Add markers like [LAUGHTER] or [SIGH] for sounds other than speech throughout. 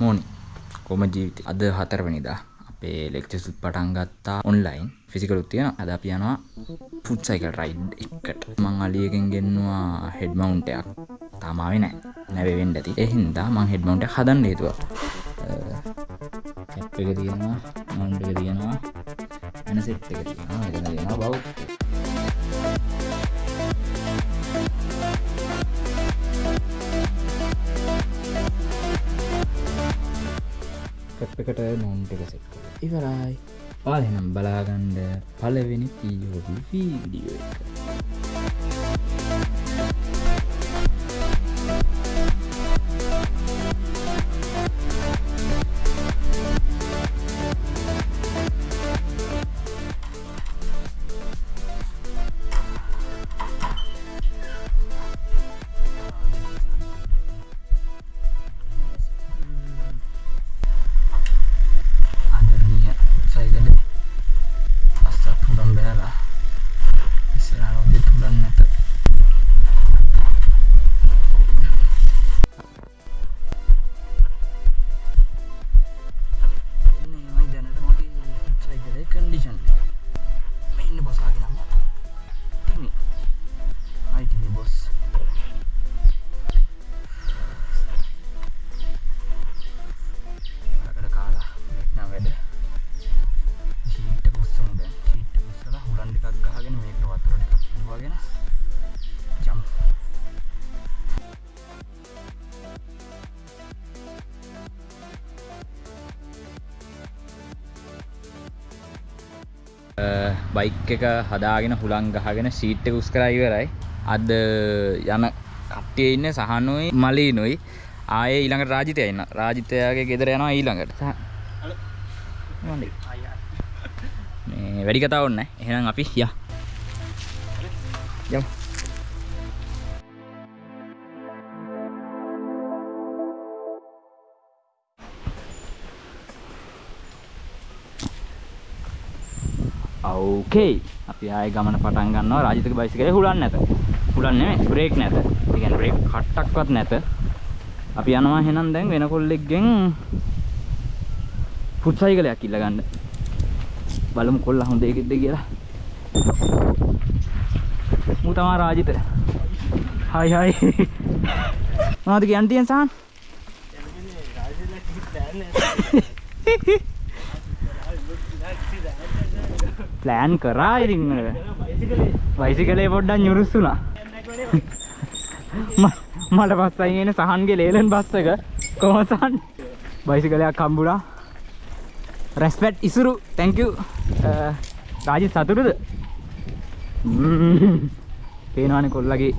මෝනි? කොම ජීවිතය අද හතරවනිදා අපේ ලෙක්චර්ස් පටන් ගත්තා ඔන්ලයින් ෆිසිකල් උත් තියෙනවා. අද අපි යනවා ෆුඩ් සයිකල් රයිඩ් එකට. මං අලියකින් ගෙන්නවා හෙඩ් මවුන්ට් එකක්. තාම ආවේ නැහැ නැවේ වෙන්න ඇති. ඒ හින්දා මං හෙඩ් මවුන්ට් එක හදන්න හේතුවා. කැප් එක තියෙනවා මවුන්ට් එක තියෙනවා වෙන සෙට් එක තියෙනවා. එතන තියෙනවා බවුට් කැප් එකට මවුන්ට් එක සෙට් ඉවරයි. ඔයාලා එහෙනම් බලාගන්න පළවෙනි POV වීඩියෝ එක. බයික් එක හදාගෙන හුලං ගහගෙන ෂීට් එක උස් කරලා ඉවරයි. අද යන කට්ටිය ඉන්නේ සහනුයි මලීනුයි. ආයේ ඊළඟට රාජිතය ඉන්න. රාජිතයාගේ ගෙදර යනවා ඊළඟට. සහ- මොන්ඩි. මේ වැඩි කතා ඕන්න එහෙනම් අපි යා. යමු. ඕකේ අපි ආයේ ගමන පටන් ගන්නවා රාජිතක බයිසිකලේ හුලන් නැත හුලන් නෙමෙයි බ්‍රේක් නැත. ඒ කියන්නේ බ්‍රේක් කට්ටක්වත් නැත. අපි යනවා එහෙනම් දැන් වෙන කොල්ලෙක්ගෙන් ෆුඩ් සයිකලයක් ඉල්ල ගන්න. බලමු කොල්ලා හොඳ එකෙක්ද කියලා. මූ තමා රාජිත. හයි හයි. මොනවද කියන්න තියෙන සහන්? ප්ලෑන් කරා ඉතින් බයිසිකලේ පොඩ්ඩක් nyurussුනා [LAUGHS] ම- මට පස්සයි එන සහන්ගේ ලේලන් බස් එක කොහොමද සහන් බයිසිකලයක් හම්බුණා. Respect Isuru. thank you. Rajith සතුටුද? ම්ම්. පේනවනේ කොල්ලගේ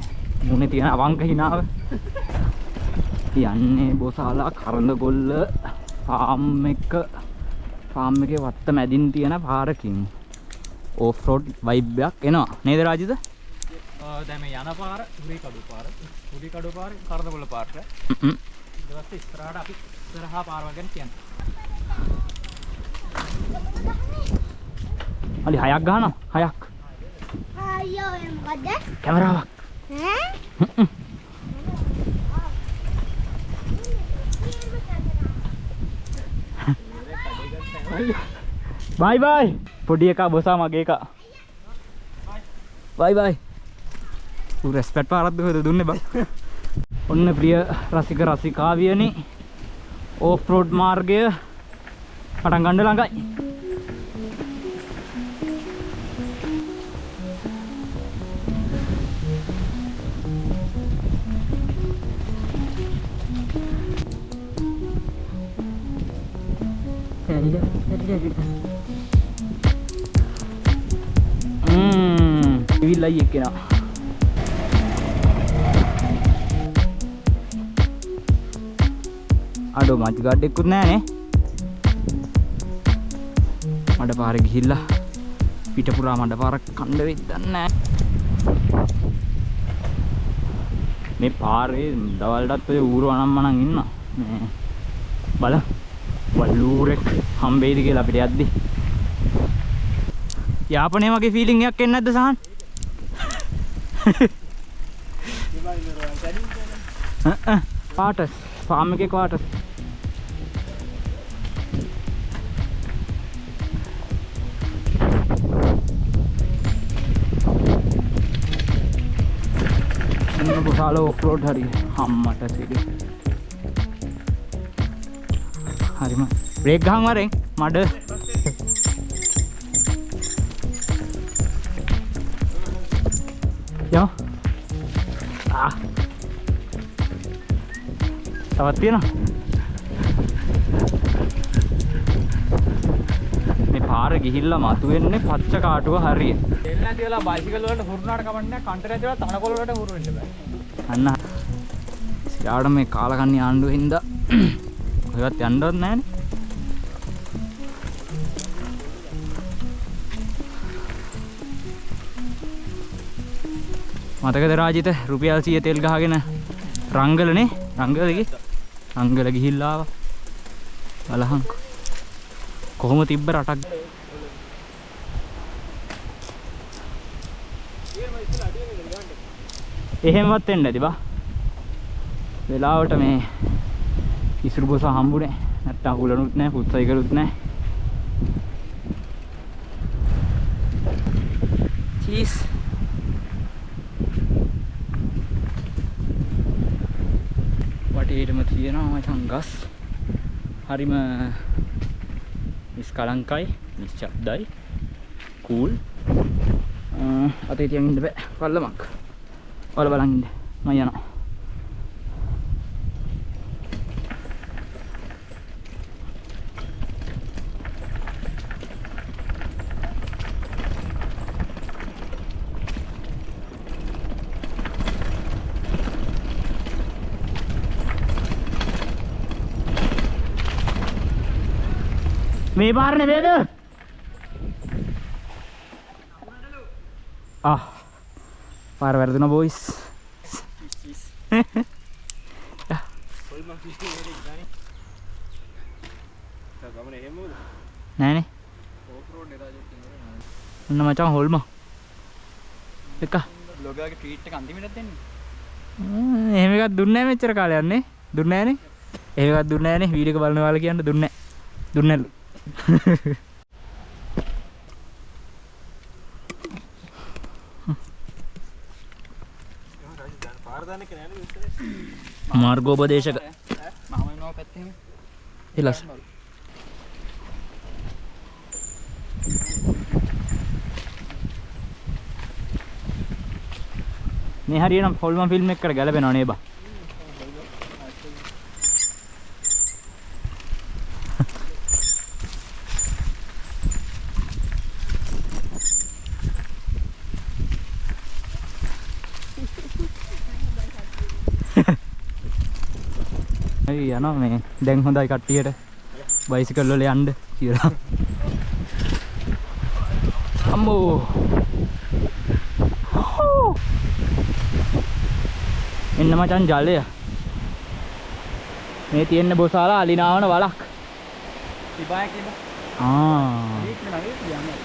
මුණේ තියෙන අවංක හිනාව යන්නේ බොසාලා කරඳ ගොල්ල ෆාම් එක ෆාම් එකේ වත්ත මැදින් තියෙන පාරකින්. ඕෆ් රෝඩ් වයිබ් එකක් එනවා නේද රාජිත දැම යන පාර හුරි කඩු පාර. හුරි කඩු පාර කරදකොල පාට ම්ම්. දවස්ස ස්තරාට අපි සරහා පාරවගෙන කියන්න. අලි හයක් ගහනවා? හයක්. කැමරාවක්. [LAUGHS] බයි බයි පොඩි එකා බොසා මගේ එකා බයි බයි. ඌ රෙස්පෙක්ට් පාරක් දුවද දුන්නේ බං? ඔන්න ප්‍රිය රසික රසිකාවියනි. ඕෆ් රෝඩ් මාර්ගය පටන් ගන්න ළඟයි. ම්ම් ඉවිල්ලයි එක්කෙනා. අඩෝ මච් ගාඩ් එක්කුත් නෑනේ. මඩ පාර ගිහිල්ලා පිට පුරා මඩ පාරක් කණ්ඩ වෙද්දන්නේ නෑ. මේ පාරේ දවල්ටත් ඔය ඌරු අනම්මනන් ඉන්න මේ බල වල්ලූරෙක් හම්බෙයිද කියලා අපිට යද්දි. යාපනයේ වගේ ෆීලිං එකක් එන්නේ නැද්ද සහන්? පාටස් ෆාම් එකේ පාටස් පුසාල ඔෆ්රෝඩ් හරි හම්මට සිටි හරිම. බ්‍රේක් ගහන් වරෙන්. මඩ. යෝ ආ. තවත් තියෙනවා? මේ පාර ගිහිල්ලා මතුවෙන්නේ පච්ච කාටුව හරිය. දෙන්න ඇතිලා බයිසිකල් වලට හුරුනාට කමන්නේ කන්ටර් ඇතිලා තනකොළ වලට හුරු වෙන්න බෑ. අන්න. සියාට මේ කාලකන්නේ ආණ්ඩුව හින්දා [CLEARS THROAT] ඔයවත් යන්නවත් නැහැනේ. මතකද රාජිත රුපියල් 100 තෙල් ගහගෙන රංගලනේ? රංගල ගියේ රංගල ගිහිල්ලා ආවා. බලහන්කෝ කොහොම තිබ්බ රටක්? එහෙමවත් වෙන්න ඇති බා. වෙලාවට මේ ඉසුරු බොස හම්බුනේ. නැත්තම් අහුලනුත් නැහැ ෆුට් සයිකලුත් නැහැ තියෙනවා මචං ගස් හරිම නිස්කලංකයි නිශ්ශබ්දයි කූල්. අතේ තියන් ඉන්න බෑ. පල්ලමක්. ඔයාලා බලන් ඉන්න. මම යනවා. මේ පාර නෙමෙයිද? ආ. පාර වැරදුනා බොයිස්. නෑනේ. ඔන්න මචං හොල්ම. එක. බ්ලොගර්ගේ ට්වීට් එක අන්තිමට දෙන්නේ. එහෙම එකක් දුන්නේ නැහැ මෙච්චර කාලයක් නේ. දුන්නේ නැහනේ. එහෙම එකක් දුන්නේ නැහනේ. වීඩියෝ එක බලන ඔයාලා කියන්න දුන්නේ නැහැ. දාන්න ඉස්සරේ? [LAUGHS] මාර්ගෝපදේශක මම එනවා පැත්තේ. එලස්. මේ හරියනම් ෆොල්ම ෆිල්ම් එකකට ගැලපෙනව නේ බා. ඇයි යනවා මේ දැන් හොඳයි කට්ටියට බයිසිකල් වල යන්න කියලා අම්මෝ හෝ. එන්න මචන් ජලය මේ තියෙන්න බොසාලා අලිනාවන වලක් ඉබාය කියලා. ආ ඒක නගේ කියන්නේ.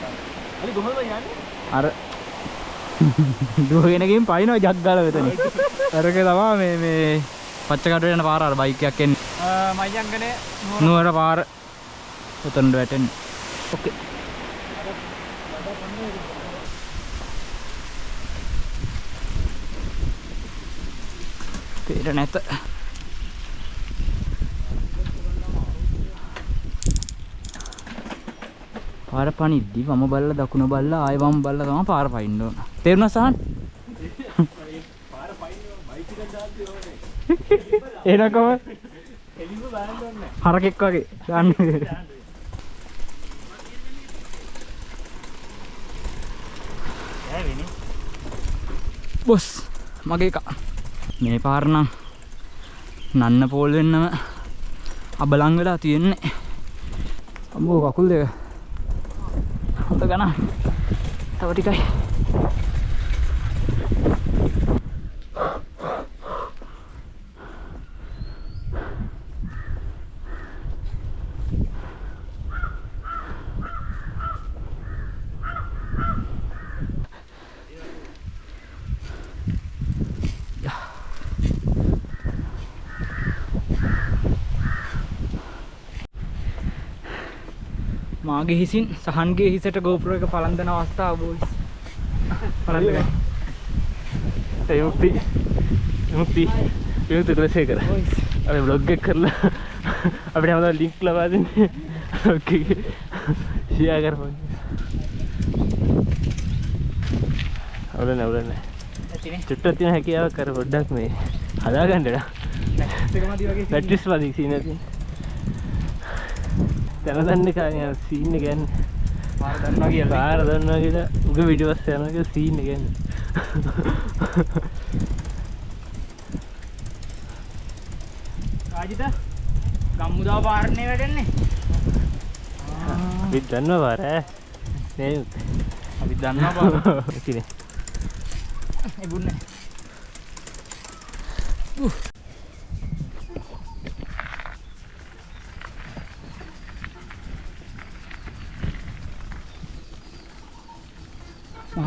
අලි කොහොමද යන්නේ? අර දුවගෙනකින් පයින්නවා ජක් ගාලා මෙතන අරක තමා මේ මේ පච්චකට යන පාර අර බයික් එකක් එන්නේ මයංගනේ නුවර පාර උතනට වැටෙන්නේ ඕකේ පේර නැත පාර පනිද්දි වම බල්ල දකුණ බල්ල ආය වම බල්ල තමයි පාර පයින්න ඕන තේරුණා සහන් එනකම එලිම බලන්න ඕනේ. හරකෙක් වගේ. දාන්න ඇවිනි. බොස්. මගේ එක. මේ පාර නම් නන්න පෝල් වෙන්නම අබලං වෙලා තියෙන්නේ. අම්බෝ කකුල් දෙක. හොඳ ගණන්. තව ටිකයි. මාගේ හිසින් සහන්ගේ හිසට ගෝපුර එක පලන්දන අවස්ථාව බෝයිස් පලන්දගයි එයුක්ති මුක්ති විමුක්ති කුලසේකර අපි බ්ලොග් එක කරලා අපිට හැමදාම ලින්ක් ලබා දෙන්නේ. බ්ලොග් එකේ. ෂෙයා කරපන්. අවුල නැහැ අවුල නැහැ ඇතිනේ චුට්ටක් තියෙන හැකියාවක් කර පොඩ්ඩක් මේ හදාගන්න ඩා එකමදි වගේ පැට්‍රිස් වදී සීන තියෙන තැන දන්න කාරය සීන්න ගැන්න පාර දන්නවා කියලා. පාර දන්නවා කියලා. උග විඩිවස් යනක සීන්න ගැන්න රාජිත ගම්මුදාව පාරණය වැටෙන්නේ විත් දන්නවා පාර. අපි දන්නවා පාර. [LAUGHS] ඉතිනේ. එබුන්නේ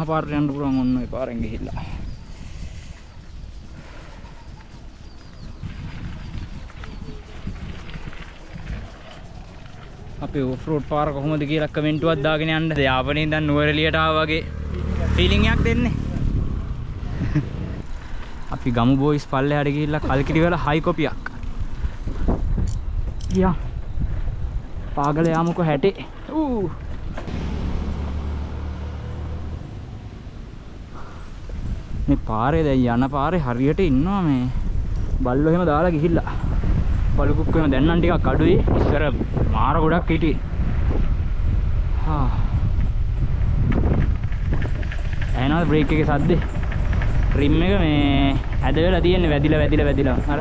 පාරට යන්න පුළුවන් ඔන්න ඔය පාරෙන් ගිහිල්ලා අපේ ඔෆ්රෝඩ් පාර කොහොමද කියලා කමෙන්ටුවක් දාගෙන යන්න. යාපනයේ ඉඳන් නුවරඑළියට ආවා වගේ ෆීලිං එකක් දෙන්නේ. [LAUGHS] අපි ගමු බෝයිස් පල්ලෙහාට ගිහිල්ලා කල්කිරි වල හයි කොපියක්. ගියා. පාගල යාමුකෝ හැටේ. ඌ. පාරේ දැන් යන පාරේ හරියට ඉන්නවා මේ බල්ලෝ එහෙම දාලා ගිහිල්ලා. බලු කුක්කෝ එහෙම දැන් නම් ටිකක් අඩුයි. ඉස්සර මාර ගොඩක් හිටියේ. හා. ඇහෙනවද බ්‍රේක් එකේ සද්දේ? රිම් එක මේ ඇද වෙලා තියෙන්නේ වැදිලා වැදිලා වැදිලා. අර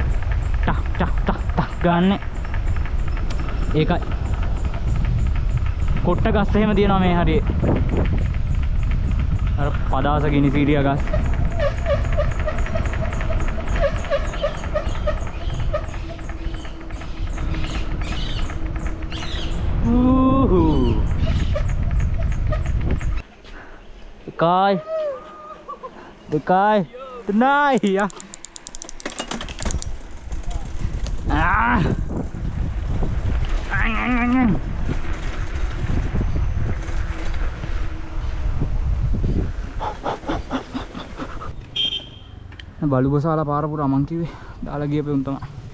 ටක් ටක් ටක් ටක් ගන්න. ඒකයි. කොට්ට ගස් එහෙම තියෙනවා මේ හරියේ. අර පදාස ගිනි සීරියා ගස්. Dekai. Dekai. Tenai ya. Ah. Ang, ang, ang, ang. බලු බසාලා පාර පුරා මං කිව්වේ දාලා ගියපේ උන් තමයි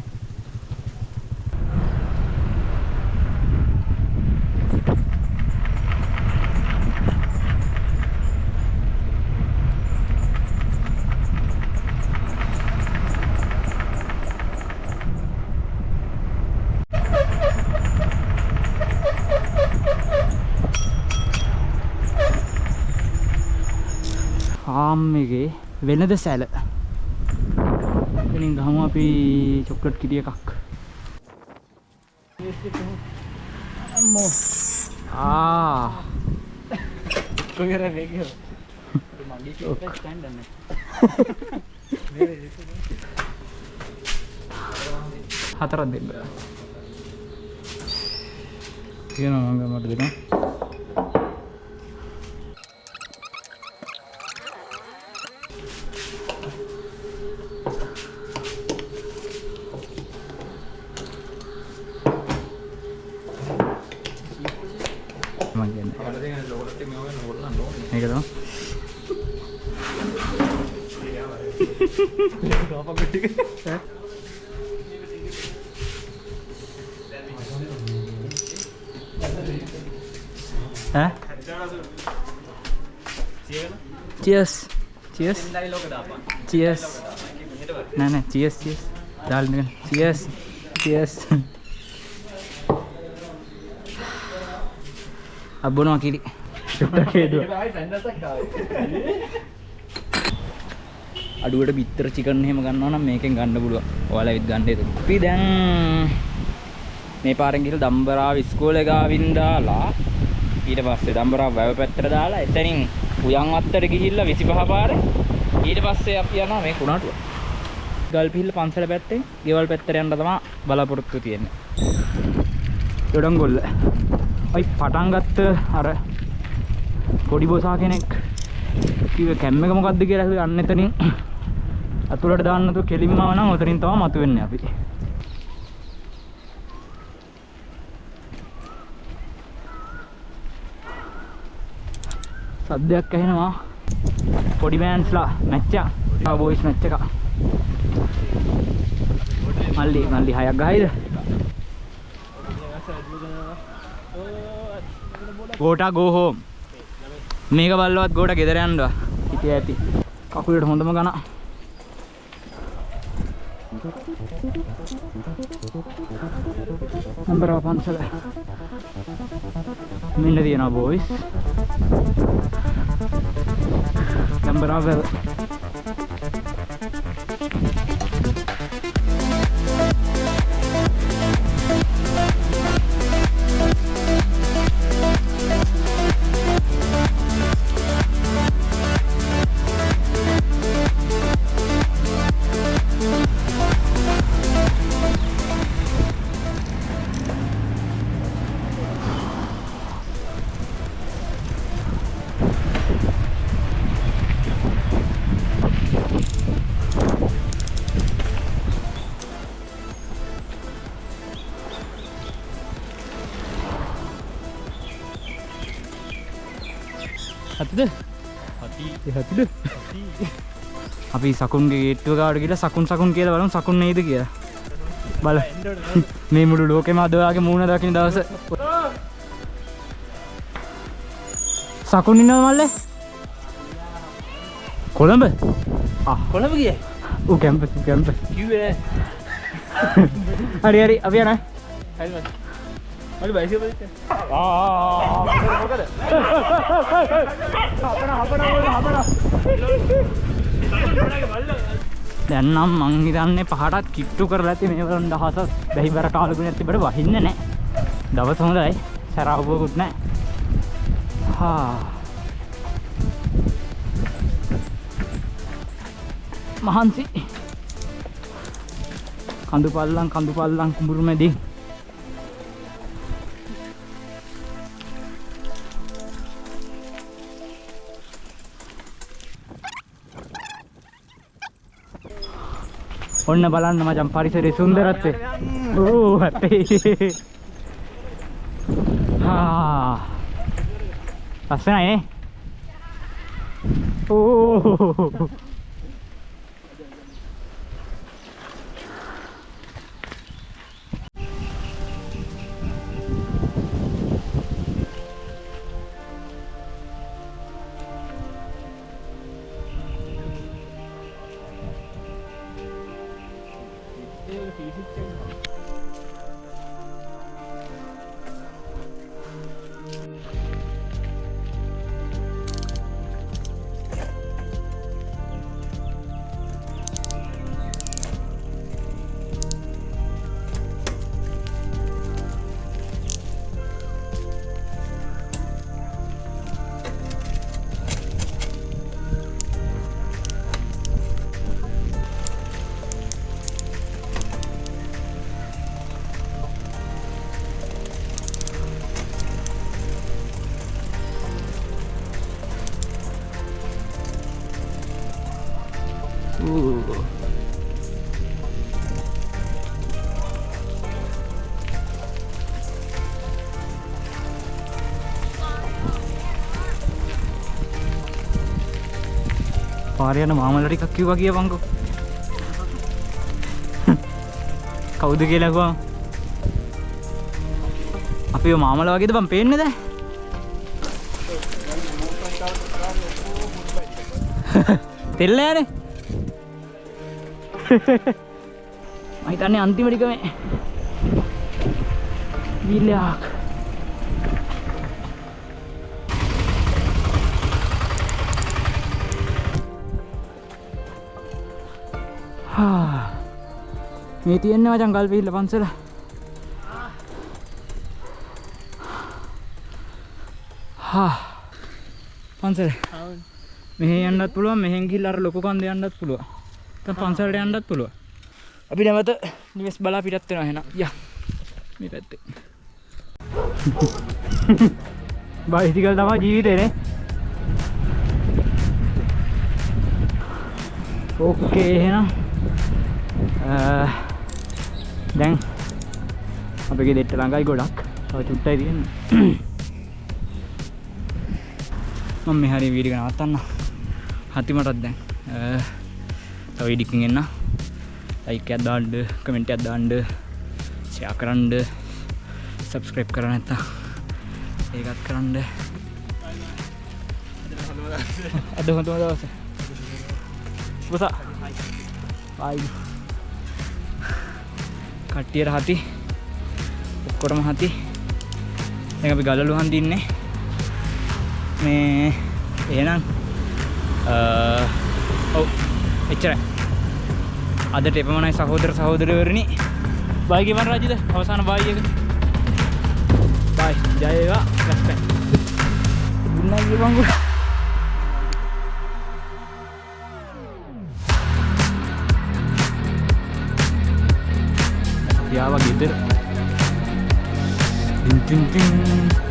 ෆාම් එකේ වෙනද සැල. එතනින් ගහමු අපි චොක්ලට් කිරි එකක්. අම්මෝ ආ. කොහෙර වේගය මගේ ඔක්. ස්ටෑන්ඩ් හතරක් දෙන්න. කියනවා මම මට දෙනවා මම කියන්නේ මේක තමයි ඈ? Cheers. Cheers. Cheers. නෑ නෑ. Cheers cheers. දාලා ඉන්න cheers. Cheers. අබ්බනවා කිරි. චුට්ටක් හේදුවා අඩුවට බිත්තර චිකන් එහෙම ගන්නවා නම් මේකෙන් ගන්න පුළුවන්. ඔයාලා විත් ගන්න ඒක. අපි දැන් මේ පාරෙන් ගිහලා දම්බරාව ඉස්කෝලේ ගාවින් දාලා ඊට පස්සේ දම්බරාව වැව පැත්තට දාලා එතනින් උයන් වත්තට ගිහිල්ලා 25 පාරේ ඊට පස්සේ අපි යනවා මේ කුණාටුව. ගල්පිහිල්ල පන්සල පැත්තෙන් ගෙවල් පැත්තට යන්න තමයි බලාපොරොත්තු තියෙන්නේ. දොඩංගොල්ල. අයි පටන් ගත්ත අර පොඩි බොසා කෙනෙක් කිව්වේ කැම් එක මොකද්ද කියලා ඇහුවේ අන්න එතනින් අතුලට දාන්න තු කෙලින්ම නම් උතරින් තමයි මතුවෙන්නේ අපි. සද්දයක් ඇහෙනවා. පොඩි මෑන්ස්ලා මැච් එක. ආ බොයිස් මැච් එක. මල්ලි මල්ලි හයක් ගහයිද ගෝටා ගෝ හෝම් මේක බල්ලවත් ගෝට ගෙදර යන්නවා හිටිය ඇති කකුලට හොඳම ගන නම්බරව පන්සල මෙන්න තියෙනවා බෝයිස් නම්බරව වැල් හතිද අපි සකුන්ගේ ගේට්ටුව ගාඩ කියලා සකුන් සකුන් කියලා බලමු සකුන් නේද කියලා. බල. [LAUGHS] මේ මුළු ලෝකෙම අදවාගේ මූුණ දකින දවස. සකුන් ඉන්නව මල්ල? කොළඹ? කොළඹ ගිය? ඌ කැම්පස් කැම්පස් කිව්වේ [LAUGHS] හරි හරි. අපි යනවා. හරි මට මට බයිසිකල් පදින්න දැන්නම් මං හිතන්නේ පහටත් කිට්ටු කරලා ඇති මේ වරන් දහසක් බැහි බර කාලකුණ ඇති බට වහින්න නෑ දවස් හොඳයි. සැරවපුකුත් නෑ හා. මහන්සි. කඳු පල්ලං කඳු පල්ලං කුඹුරු මැදින්. ඔන්න බලන්න මචන් පරිසරේ සුන්දරත්වය. ඕ ඇත්තේ හා. ලස්සනයි නේ. ඕ hit them. පාරයන මාමල ටිකක් කිව්වා කියපන්කෝ කවුද කියලා කිව්වා අපි ඔය මාමල වගේද බං පේන්නේ දැන්? තෙල්ල යන්නේ මම හිතන්නේ අන්තිම ටික මේ. විලයක් මේ තියෙන්නේ මචං ගල් පිහිල්ල පන්සල හා පන්සල මෙහෙ යන්නත් පුළුවන් මෙහෙන් ගිහිල්ලා අර ලොකු කන්ද යන්නත් පුළුවන් දැන් පන්සලට යන්නත් පුළුවන් අපි නැවත නිවෙස් බලා පිටත් වෙනවා එහෙනම් යා මේ පැත්තේ බයිසිකල් තමයි ජීවිතේ නේ ඕකේ එහෙනම් අ, දැන් අපගේ දෙට්ට ළඟයි ගොඩක්. තව චුට්ටයි තියෙන්නේ. [CLEARS THROAT] මම මේ හරිය වීඩියෝ එක නවත්තන්න. හති මටත් දැන්. අ, තව ඉඩිකින් එන්න. ලයික් එකක් දාන්න කමෙන්ට් එකක් දාන්න ෂෙයා කරන්න සබස්ක්‍රයිබ් කරන්න නැත්නම් ඒකත් කරන්න. අද හොඳම දවස පුසා ආයි. කට්ටියට හති ඔක්කොටම හති දැන් අපි ගලලු හන්දින්නේ මේ එහෙනම් අ, ඔව් එච්චරයි. අදට එපමණයි සහෝදර සහෝදරවරණි බයි කිව්වන් රාජිද? අවසාන බයි එක. බයි ජය වේවා. ලස්පෙන් දුන්නා කියපන්කෝ යාව ගෙදර ටින් ටින් ටින්.